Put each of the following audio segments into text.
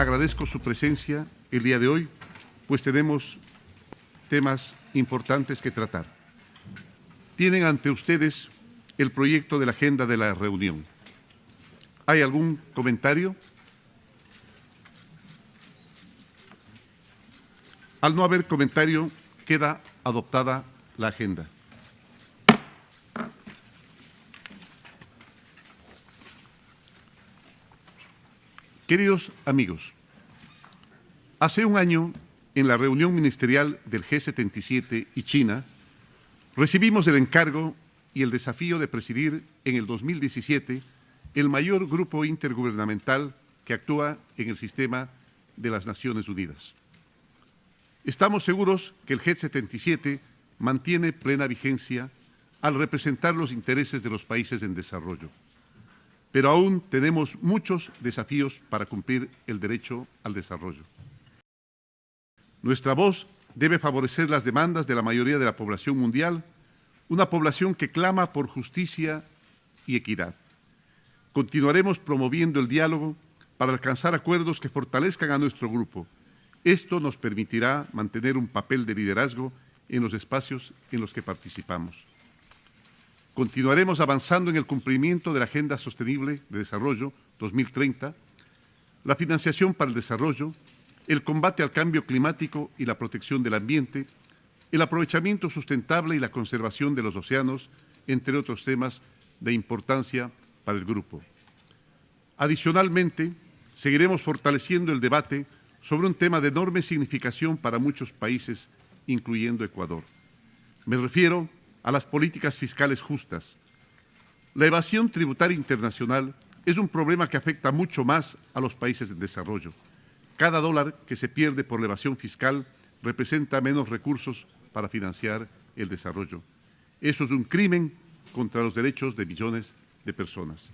agradezco su presencia el día de hoy, pues tenemos temas importantes que tratar. Tienen ante ustedes el proyecto de la agenda de la reunión. ¿Hay algún comentario? Al no haber comentario, queda adoptada la agenda. Queridos amigos, hace un año, en la reunión ministerial del G77 y China, recibimos el encargo y el desafío de presidir en el 2017 el mayor grupo intergubernamental que actúa en el sistema de las Naciones Unidas. Estamos seguros que el G77 mantiene plena vigencia al representar los intereses de los países en desarrollo pero aún tenemos muchos desafíos para cumplir el derecho al desarrollo. Nuestra voz debe favorecer las demandas de la mayoría de la población mundial, una población que clama por justicia y equidad. Continuaremos promoviendo el diálogo para alcanzar acuerdos que fortalezcan a nuestro grupo. Esto nos permitirá mantener un papel de liderazgo en los espacios en los que participamos. Continuaremos avanzando en el cumplimiento de la Agenda Sostenible de Desarrollo 2030, la financiación para el desarrollo, el combate al cambio climático y la protección del ambiente, el aprovechamiento sustentable y la conservación de los océanos, entre otros temas de importancia para el grupo. Adicionalmente, seguiremos fortaleciendo el debate sobre un tema de enorme significación para muchos países, incluyendo Ecuador. Me refiero a las políticas fiscales justas. La evasión tributaria internacional es un problema que afecta mucho más a los países en desarrollo. Cada dólar que se pierde por la evasión fiscal representa menos recursos para financiar el desarrollo. Eso es un crimen contra los derechos de millones de personas.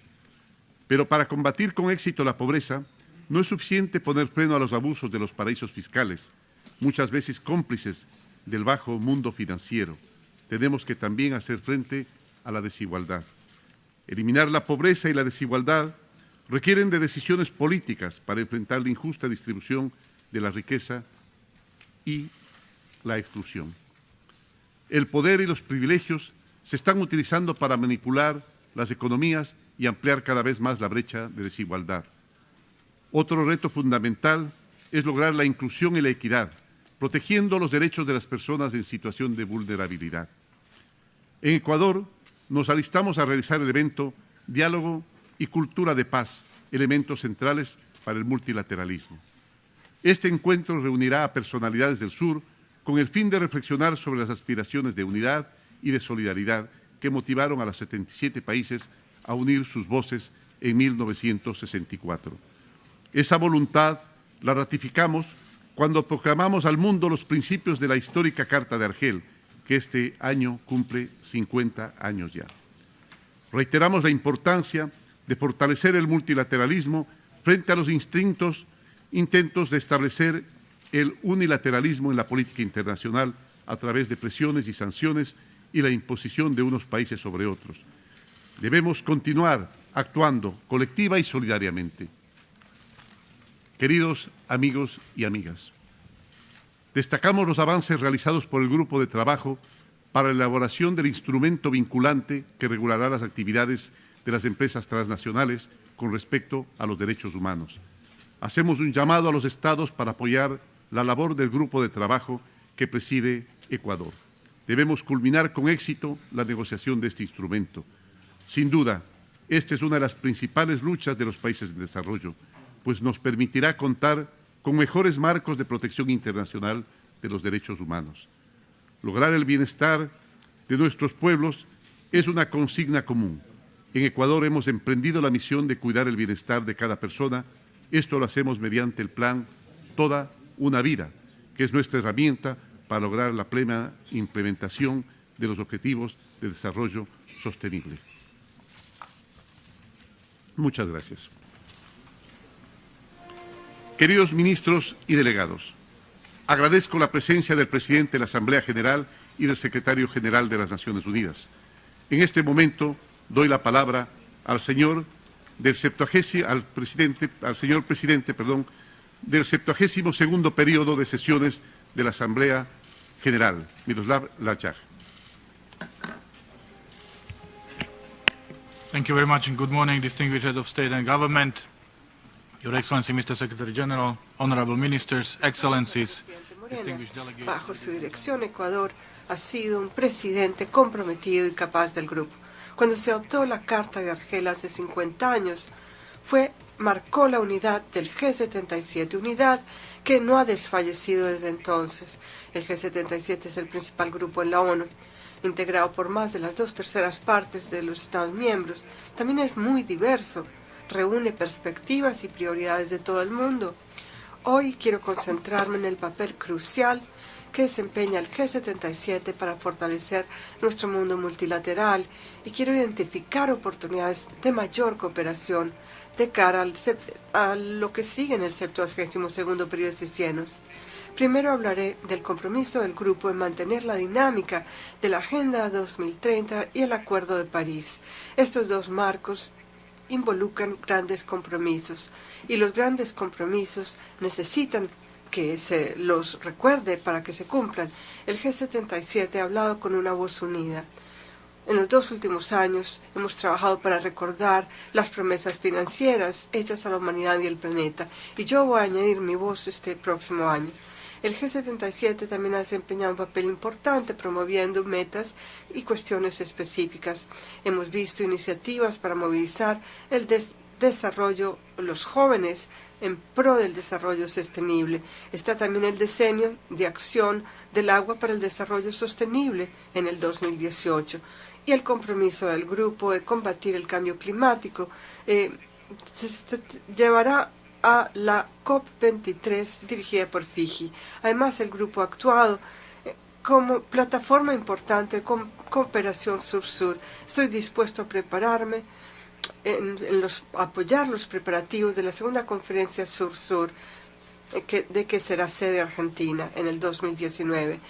Pero para combatir con éxito la pobreza, no es suficiente poner freno a los abusos de los paraísos fiscales, muchas veces cómplices del bajo mundo financiero tenemos que también hacer frente a la desigualdad. Eliminar la pobreza y la desigualdad requieren de decisiones políticas para enfrentar la injusta distribución de la riqueza y la exclusión. El poder y los privilegios se están utilizando para manipular las economías y ampliar cada vez más la brecha de desigualdad. Otro reto fundamental es lograr la inclusión y la equidad, protegiendo los derechos de las personas en situación de vulnerabilidad. En Ecuador nos alistamos a realizar el evento Diálogo y Cultura de Paz, elementos centrales para el multilateralismo. Este encuentro reunirá a personalidades del sur con el fin de reflexionar sobre las aspiraciones de unidad y de solidaridad que motivaron a los 77 países a unir sus voces en 1964. Esa voluntad la ratificamos cuando proclamamos al mundo los principios de la histórica Carta de Argel, que este año cumple 50 años ya. Reiteramos la importancia de fortalecer el multilateralismo frente a los instintos, intentos de establecer el unilateralismo en la política internacional a través de presiones y sanciones y la imposición de unos países sobre otros. Debemos continuar actuando colectiva y solidariamente. Queridos amigos y amigas, destacamos los avances realizados por el Grupo de Trabajo para la elaboración del instrumento vinculante que regulará las actividades de las empresas transnacionales con respecto a los derechos humanos. Hacemos un llamado a los Estados para apoyar la labor del Grupo de Trabajo que preside Ecuador. Debemos culminar con éxito la negociación de este instrumento. Sin duda, esta es una de las principales luchas de los países en desarrollo, pues nos permitirá contar con mejores marcos de protección internacional de los derechos humanos. Lograr el bienestar de nuestros pueblos es una consigna común. En Ecuador hemos emprendido la misión de cuidar el bienestar de cada persona. Esto lo hacemos mediante el plan Toda una vida, que es nuestra herramienta para lograr la plena implementación de los objetivos de desarrollo sostenible. Muchas gracias. Queridos ministros y delegados, agradezco la presencia del presidente de la Asamblea General y del secretario general de las Naciones Unidas. En este momento doy la palabra al señor del al presidente, al señor presidente, perdón, del 72 periodo de sesiones de la Asamblea General. Miroslav Lachak. Thank you very much and good morning, distinguished heads of state and government, Your Excellency, Mr. Secretary General, honorable ministers, excellencies. Bajo su dirección, Ecuador ha sido un presidente comprometido y capaz del grupo. Cuando se adoptó la Carta de Argel hace 50 años, fue marcó la unidad del G77, unidad que no ha desfallecido desde entonces. El G77 es el principal grupo en la ONU, integrado por más de las dos terceras partes de los Estados miembros. También es muy diverso, reúne perspectivas y prioridades de todo el mundo. Hoy quiero concentrarme en el papel crucial que desempeña el G77 para fortalecer nuestro mundo multilateral y quiero identificar oportunidades de mayor cooperación de cara a lo que sigue en el 72 periodo de sesiones. Primero hablaré del compromiso del grupo en mantener la dinámica de la Agenda 2030 y el Acuerdo de París. Estos dos marcos involucran grandes compromisos y los grandes compromisos necesitan que se los recuerde para que se cumplan. El G77 ha hablado con una voz unida. En los dos últimos años hemos trabajado para recordar las promesas financieras hechas a la humanidad y el planeta, y yo voy a añadir mi voz este próximo año. El G77 también ha desempeñado un papel importante promoviendo metas y cuestiones específicas. Hemos visto iniciativas para movilizar el desarrollo, los jóvenes en pro del desarrollo sostenible. Está también el diseño de acción del agua para el desarrollo sostenible en el 2018 y el compromiso del grupo de combatir el cambio climático eh, llevará a la COP23 dirigida por Fiji. Además, el grupo ha actuado eh, como plataforma importante con cooperación sur-sur. Estoy dispuesto a prepararme en, apoyar los preparativos de la segunda conferencia sur-sur eh, de que será sede Argentina en el 2019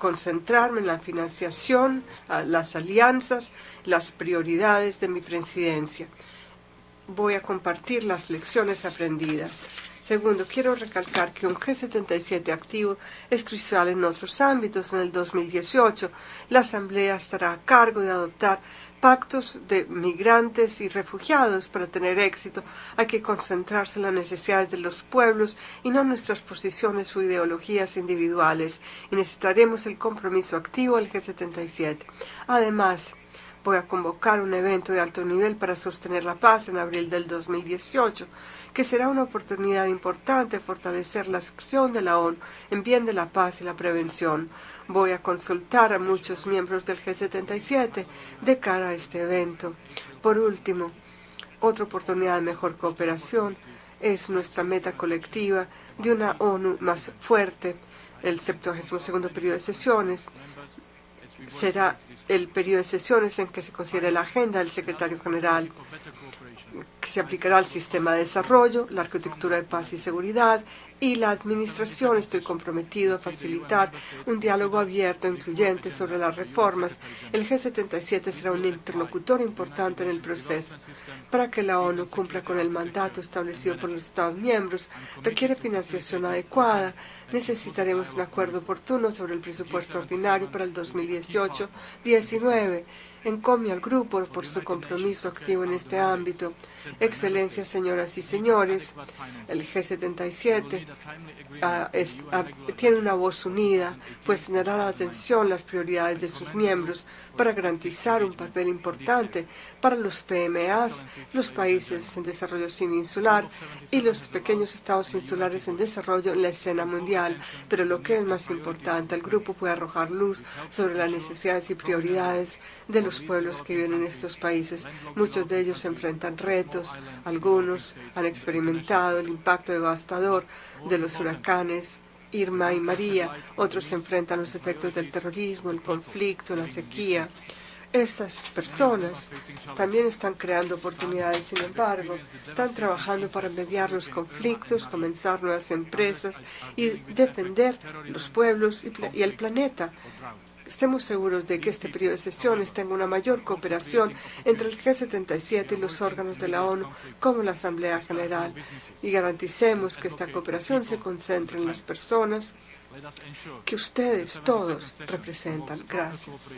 concentrarme en la financiación, las alianzas, las prioridades de mi presidencia. Voy a compartir las lecciones aprendidas. Segundo, quiero recalcar que un G77 activo es crucial en otros ámbitos. En el 2018, la Asamblea estará a cargo de adoptar pactos de migrantes y refugiados para tener éxito. Hay que concentrarse en las necesidades de los pueblos y no en nuestras posiciones o ideologías individuales. Y necesitaremos el compromiso activo del G77. Además, voy a convocar un evento de alto nivel para sostener la paz en abril del 2018 que será una oportunidad importante fortalecer la acción de la ONU en bien de la paz y la prevención. Voy a consultar a muchos miembros del G77 de cara a este evento. Por último, otra oportunidad de mejor cooperación es nuestra meta colectiva de una ONU más fuerte. El 72 periodo de sesiones será el periodo de sesiones en que se considere la agenda del secretario general se aplicará al sistema de desarrollo, la arquitectura de paz y seguridad y la administración. Estoy comprometido a facilitar un diálogo abierto e incluyente sobre las reformas. El G77 será un interlocutor importante en el proceso. Para que la ONU cumpla con el mandato establecido por los Estados miembros, requiere financiación adecuada. Necesitaremos un acuerdo oportuno sobre el presupuesto ordinario para el 2018-19 encomia al grupo por su compromiso activo en este ámbito. Excelencias, señoras y señores, el G77 ah, ah, tiene una voz unida, pues tendrá la atención las prioridades de sus miembros para garantizar un papel importante para los PMAs, los países en desarrollo sin insular y los pequeños estados insulares en desarrollo en la escena mundial. Pero lo que es más importante, el grupo puede arrojar luz sobre las necesidades y prioridades de los pueblos que viven en estos países. Muchos de ellos enfrentan retos, algunos han experimentado el impacto devastador de los huracanes Irma y María, otros enfrentan los efectos del terrorismo, el conflicto, la sequía. Estas personas también están creando oportunidades, sin embargo, están trabajando para mediar los conflictos, comenzar nuevas empresas y defender los pueblos y, el planeta estemos seguros de que este periodo de sesiones tenga una mayor cooperación entre el G77 y los órganos de la ONU, como la Asamblea General, y garanticemos que esta cooperación se concentre en las personas que ustedes todos representan. Gracias.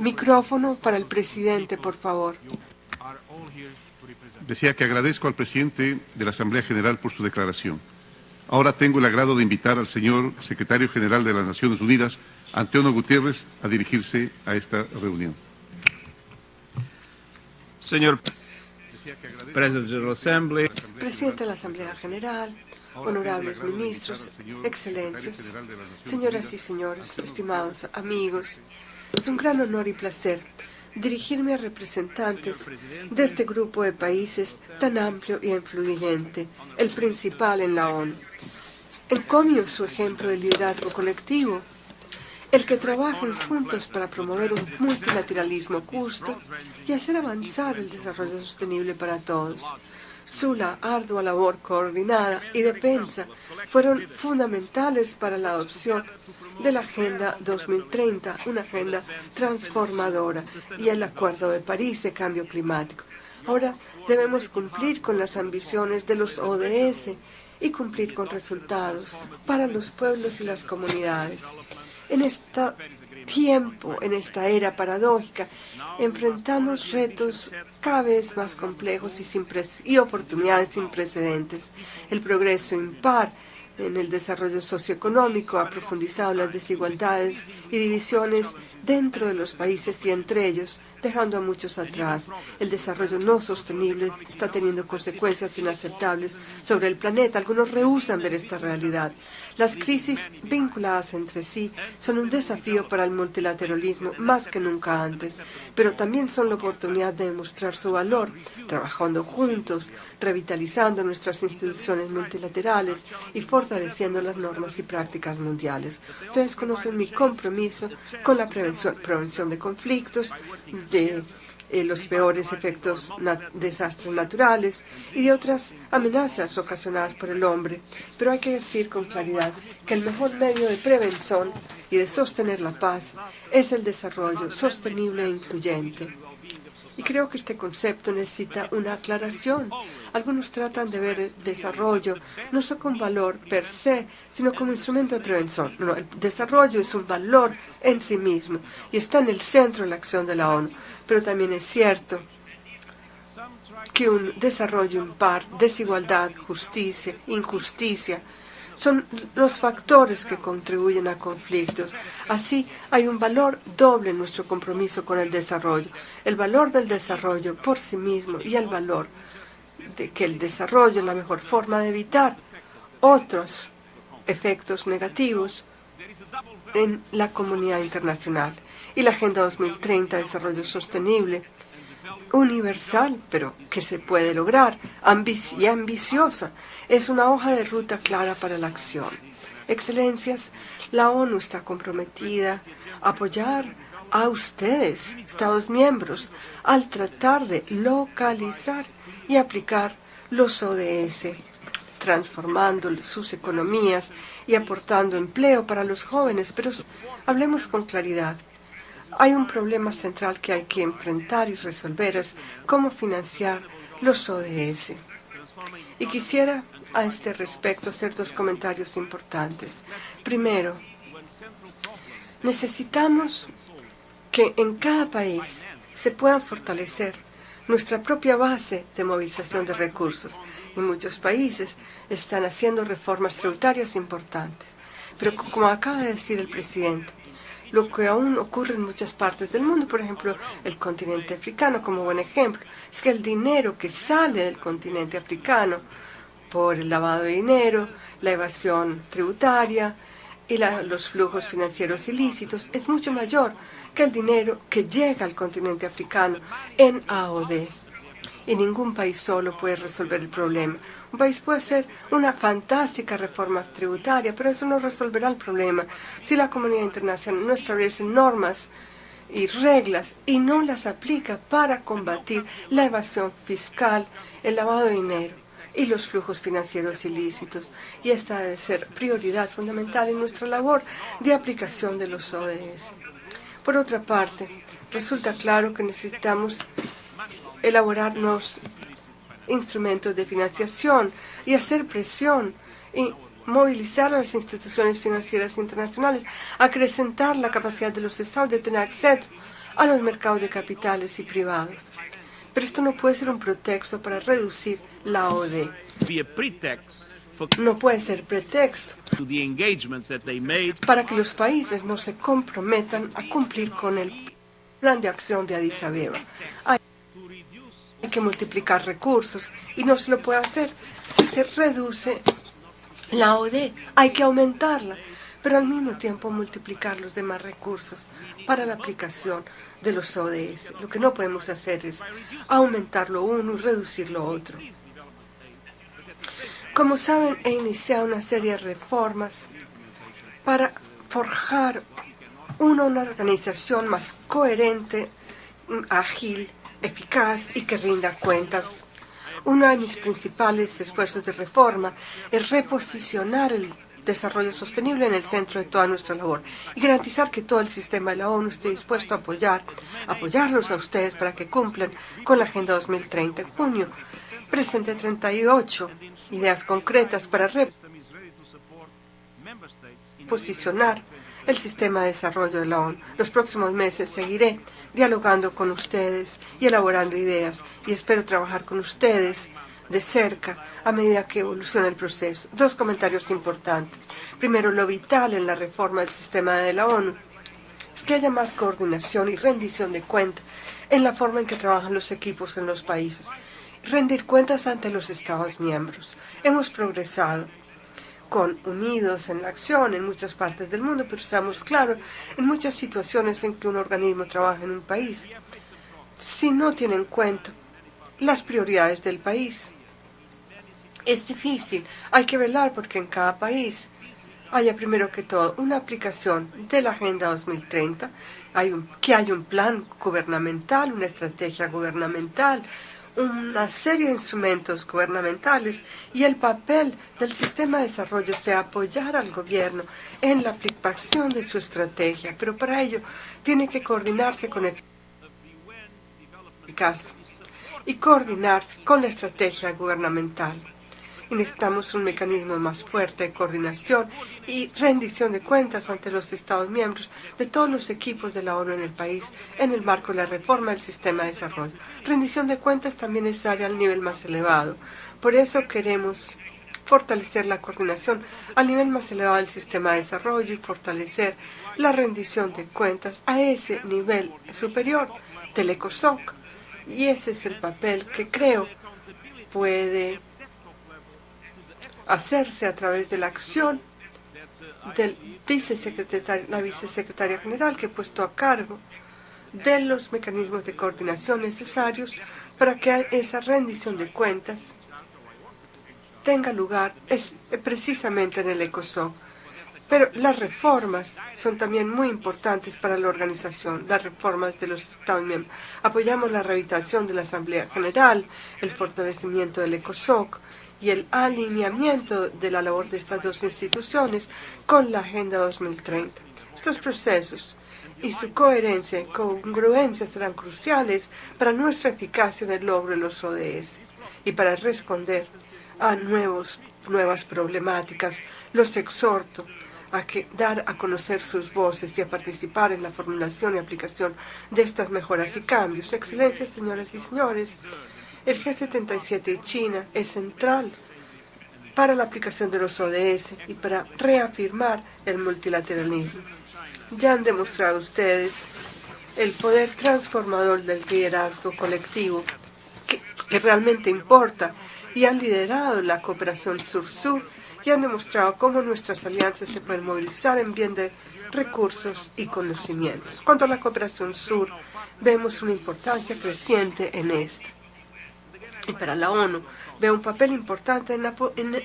Micrófono para el presidente, por favor. Decía que agradezco al presidente de la Asamblea General por su declaración. Ahora tengo el agrado de invitar al señor secretario general de las Naciones Unidas, Antonio Gutiérrez, a dirigirse a esta reunión. Señor Presidente de la Asamblea, Presidente de la Asamblea General, honorables ministros, excelencias, señoras y señores, estimados amigos, es un gran honor y placer dirigirme a representantes de este grupo de países tan amplio y influyente, el principal en la ONU. Encomio su ejemplo de liderazgo colectivo, el que trabajen juntos para promover un multilateralismo justo y hacer avanzar el desarrollo sostenible para todos. Su ardua labor coordinada y defensa fueron fundamentales para la adopción de la Agenda 2030, una agenda transformadora, y el Acuerdo de París de Cambio Climático. Ahora debemos cumplir con las ambiciones de los ODS y cumplir con resultados para los pueblos y las comunidades. En este tiempo, en esta era paradójica, enfrentamos retos cada vez más complejos y, sin y oportunidades sin precedentes. El progreso impar en el desarrollo socioeconómico ha profundizado las desigualdades y divisiones dentro de los países y entre ellos, dejando a muchos atrás. El desarrollo no sostenible está teniendo consecuencias inaceptables sobre el planeta. Algunos rehusan ver esta realidad. Las crisis vinculadas entre sí son un desafío para el multilateralismo más que nunca antes, pero también son la oportunidad de demostrar su valor, trabajando juntos, revitalizando nuestras instituciones multilaterales y fortaleciendo las normas y prácticas mundiales. Ustedes conocen mi compromiso con la prevención, de conflictos, de eh, los peores efectos desastres naturales y de otras amenazas ocasionadas por el hombre. Pero hay que decir con claridad que el mejor medio de prevención y de sostener la paz es el desarrollo sostenible e incluyente. Y creo que este concepto necesita una aclaración. Algunos tratan de ver el desarrollo no solo como valor per se, sino como instrumento de prevención. El desarrollo es un valor en sí mismo y está en el centro de la acción de la ONU. Pero también es cierto que un desarrollo impar, desigualdad, justicia, injusticia, son los factores que contribuyen a conflictos. Así hay un valor doble en nuestro compromiso con el desarrollo. El valor del desarrollo por sí mismo y el valor de que el desarrollo es la mejor forma de evitar otros efectos negativos en la comunidad internacional. Y la Agenda 2030 de Desarrollo Sostenible universal, pero que se puede lograr, y ambiciosa. Es una hoja de ruta clara para la acción. Excelencias, la ONU está comprometida a apoyar a ustedes, Estados miembros, al tratar de localizar y aplicar los ODS, transformando sus economías y aportando empleo para los jóvenes. Pero hablemos con claridad. Hay un problema central que hay que enfrentar y resolver, es cómo financiar los ODS. Y quisiera a este respecto hacer dos comentarios importantes. Primero, necesitamos que en cada país se puedan fortalecer nuestra propia base de movilización de recursos. Y muchos países están haciendo reformas tributarias importantes. Pero como acaba de decir el presidente, lo que aún ocurre en muchas partes del mundo, por ejemplo, el continente africano como buen ejemplo, es que el dinero que sale del continente africano por el lavado de dinero, la evasión tributaria y los flujos financieros ilícitos es mucho mayor que el dinero que llega al continente africano en AOD y ningún país solo puede resolver el problema. Un país puede hacer una fantástica reforma tributaria, pero eso no resolverá el problema si la comunidad internacional no establece normas y reglas y no las aplica para combatir la evasión fiscal, el lavado de dinero y los flujos financieros ilícitos. Y esta debe ser prioridad fundamental en nuestra labor de aplicación de los ODS. Por otra parte, resulta claro que necesitamos elaborar nuevos instrumentos de financiación y hacer presión y movilizar a las instituciones financieras internacionales, acrecentar la capacidad de los estados de tener acceso a los mercados de capitales y privados. Pero esto no puede ser un pretexto para reducir la OD. No puede ser pretexto para que los países no se comprometan a cumplir con el plan de acción de Addis Abeba. Hay que multiplicar recursos y no se lo puede hacer si se reduce la OD. Hay que aumentarla pero al mismo tiempo multiplicar los demás recursos para la aplicación de los ODS. Lo que no podemos hacer es aumentar lo uno y reducir lo otro. Como saben, he iniciado una serie de reformas para forjar una, una organización más coherente, ágil, eficaz y que rinda cuentas. Uno de mis principales esfuerzos de reforma es reposicionar el desarrollo sostenible en el centro de toda nuestra labor y garantizar que todo el sistema de la ONU esté dispuesto a apoyar, apoyarlos a ustedes para que cumplan con la Agenda 2030. En junio presenté 38 ideas concretas para reposicionar el sistema de desarrollo de la ONU. Los próximos meses seguiré dialogando con ustedes y elaborando ideas y espero trabajar con ustedes de cerca a medida que evoluciona el proceso. Dos comentarios importantes. Primero, lo vital en la reforma del sistema de la ONU es que haya más coordinación y rendición de cuentas en la forma en que trabajan los equipos en los países. Rendir cuentas ante los Estados miembros. Hemos progresado con unidos en la acción en muchas partes del mundo, pero estamos claros en muchas situaciones en que un organismo trabaja en un país. Si no tiene en cuenta las prioridades del país, es difícil. Hay que velar porque en cada país haya primero que todo una aplicación de la Agenda 2030, hay un, que haya un plan gubernamental, una estrategia gubernamental, una serie de instrumentos gubernamentales y el papel del sistema de desarrollo sea apoyar al gobierno en la aplicación de su estrategia, pero para ello tiene que coordinarse con el y coordinarse con la estrategia gubernamental y necesitamos un mecanismo más fuerte de coordinación y rendición de cuentas ante los Estados miembros de todos los equipos de la ONU en el país en el marco de la reforma del sistema de desarrollo. Rendición de cuentas también necesaria al nivel más elevado. Por eso queremos fortalecer la coordinación al nivel más elevado del sistema de desarrollo y fortalecer la rendición de cuentas a ese nivel superior del ECOSOC. Y ese es el papel que creo puede hacerse a través de la acción del vicesecretario, la vicesecretaria general que he puesto a cargo de los mecanismos de coordinación necesarios para que esa rendición de cuentas tenga lugar es, precisamente en el ECOSOC. Pero las reformas son también muy importantes para la organización, las reformas de los Estados miembros. Apoyamos la revitalización de la Asamblea General, el fortalecimiento del ECOSOC y el alineamiento de la labor de estas dos instituciones con la Agenda 2030. Estos procesos y su coherencia y congruencia serán cruciales para nuestra eficacia en el logro de los ODS y para responder a nuevos, nuevas problemáticas. Los exhorto a que dar a conocer sus voces y a participar en la formulación y aplicación de estas mejoras y cambios. Excelencias, señoras y señores, el G77 y China es central para la aplicación de los ODS y para reafirmar el multilateralismo. Ya han demostrado ustedes el poder transformador del liderazgo colectivo que, que realmente importa y han liderado la cooperación sur-sur y han demostrado cómo nuestras alianzas se pueden movilizar en bien de recursos y conocimientos. Cuanto a la cooperación sur, vemos una importancia creciente en esta y para la ONU ve un papel importante en,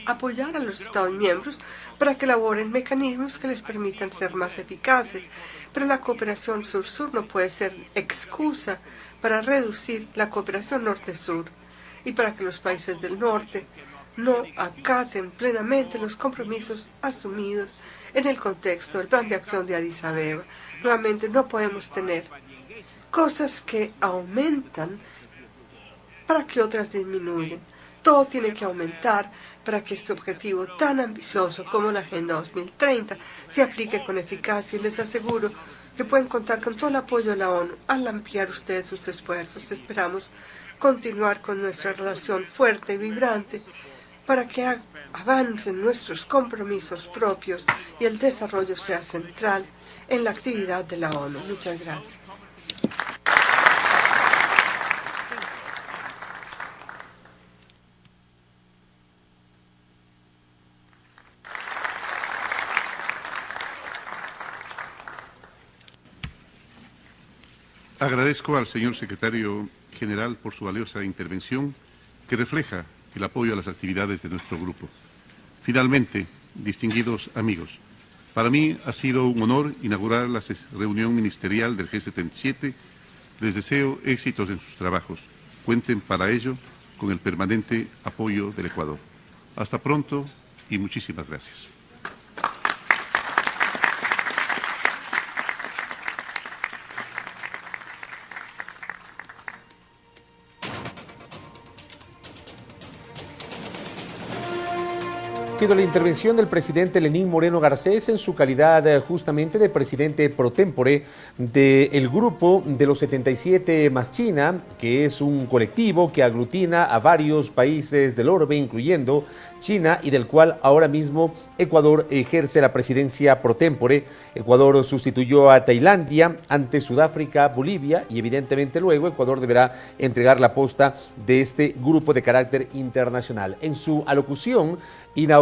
apoyar a los Estados miembros para que elaboren mecanismos que les permitan ser más eficaces. Pero la cooperación sur-sur no puede ser excusa para reducir la cooperación norte-sur y para que los países del norte no acaten plenamente los compromisos asumidos en el contexto del plan de acción de Addis Abeba. Nuevamente, no podemos tener cosas que aumentan para que otras disminuyan. Todo tiene que aumentar para que este objetivo tan ambicioso como la Agenda 2030 se aplique con eficacia y les aseguro que pueden contar con todo el apoyo de la ONU al ampliar ustedes sus esfuerzos. Esperamos continuar con nuestra relación fuerte y vibrante para que avancen nuestros compromisos propios y el desarrollo sea central en la actividad de la ONU. Muchas gracias. Agradezco al señor secretario general por su valiosa intervención que refleja el apoyo a las actividades de nuestro grupo. Finalmente, distinguidos amigos, para mí ha sido un honor inaugurar la reunión ministerial del G77. Les deseo éxitos en sus trabajos. Cuenten para ello con el permanente apoyo del Ecuador. Hasta pronto y muchísimas gracias. Sido la intervención del presidente Lenín Moreno Garcés en su calidad eh, justamente de presidente pro tempore del grupo de los 77 más China, que es un colectivo que aglutina a varios países del orbe, incluyendo China, y del cual ahora mismo Ecuador ejerce la presidencia pro tempore. Ecuador sustituyó a Tailandia ante Sudáfrica, Bolivia, y evidentemente luego Ecuador deberá entregar la posta de este grupo de carácter internacional. En su alocución,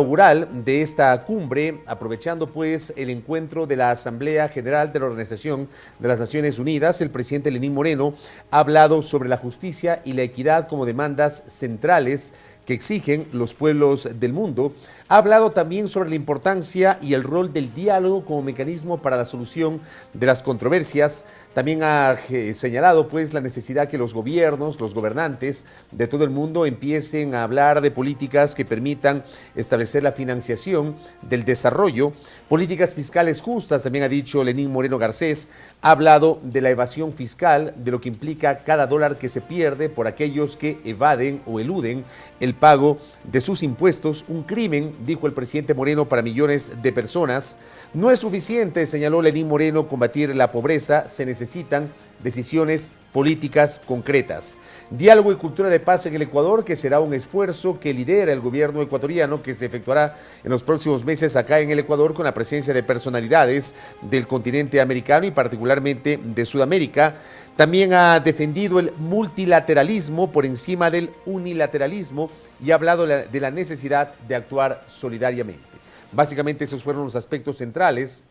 de esta cumbre, aprovechando pues el encuentro de la Asamblea General de la Organización de las Naciones Unidas, el presidente Lenín Moreno ha hablado sobre la justicia y la equidad como demandas centrales que exigen los pueblos del mundo. Ha hablado también sobre la importancia y el rol del diálogo como mecanismo para la solución de las controversias. También ha eh, señalado pues la necesidad que los gobiernos, los gobernantes de todo el mundo empiecen a hablar de políticas que permitan establecer la financiación del desarrollo, políticas fiscales justas, también ha dicho Lenín Moreno Garcés, ha hablado de la evasión fiscal, de lo que implica cada dólar que se pierde por aquellos que evaden o eluden el pago de sus impuestos, un crimen, dijo el presidente Moreno, para millones de personas. No es suficiente, señaló Lenín Moreno, combatir la pobreza, se necesitan decisiones políticas concretas. Diálogo y cultura de paz en el Ecuador, que será un esfuerzo que lidera el gobierno ecuatoriano, que se efectuará en los próximos meses acá en el Ecuador con la presencia de personalidades del continente americano y particularmente de Sudamérica. También ha defendido el multilateralismo por encima del unilateralismo y ha hablado de la necesidad de actuar solidariamente. Básicamente esos fueron los aspectos centrales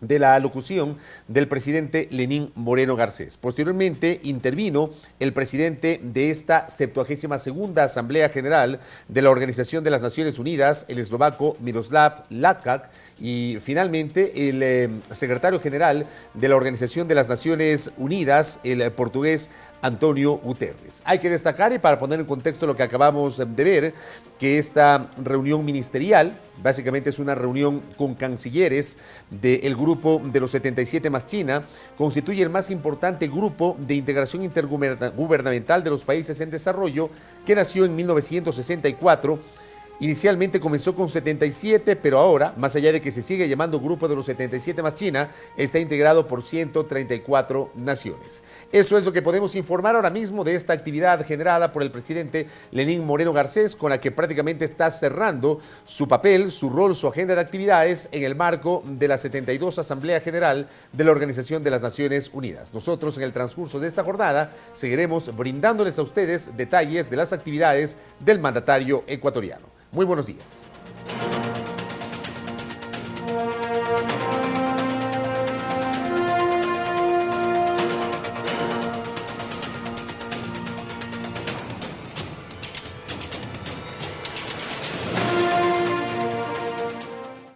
de la alocución del presidente Lenín Moreno Garcés. Posteriormente intervino el presidente de esta 72 segunda Asamblea General de la Organización de las Naciones Unidas, el eslovaco Miroslav Latkak, y finalmente el eh, secretario general de la Organización de las Naciones Unidas, el portugués Antonio Guterres. Hay que destacar, y para poner en contexto lo que acabamos de ver, que esta reunión ministerial básicamente es una reunión con cancilleres del grupo de los 77 más China, constituye el más importante grupo de integración intergubernamental de los países en desarrollo que nació en 1964 Inicialmente comenzó con 77, pero ahora, más allá de que se sigue llamando Grupo de los 77 más China, está integrado por 134 naciones. Eso es lo que podemos informar ahora mismo de esta actividad generada por el presidente Lenín Moreno Garcés, con la que prácticamente está cerrando su papel, su rol, su agenda de actividades en el marco de la 72 Asamblea General de la Organización de las Naciones Unidas. Nosotros en el transcurso de esta jornada seguiremos brindándoles a ustedes detalles de las actividades del mandatario ecuatoriano. Muy buenos días.